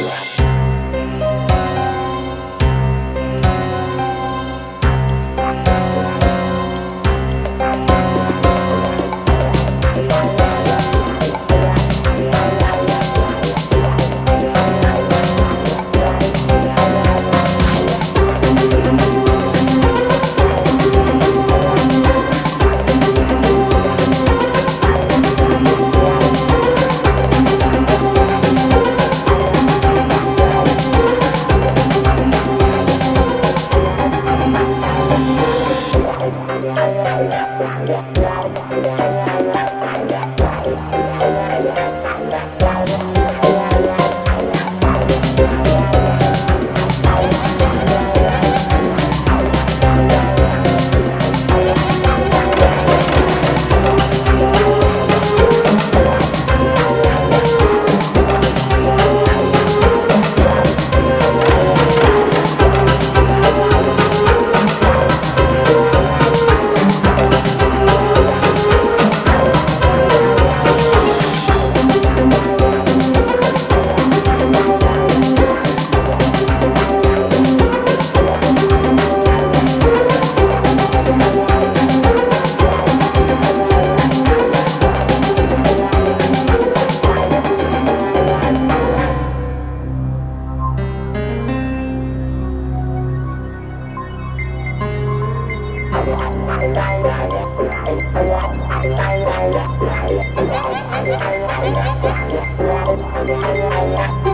Wow. Thank Yeah.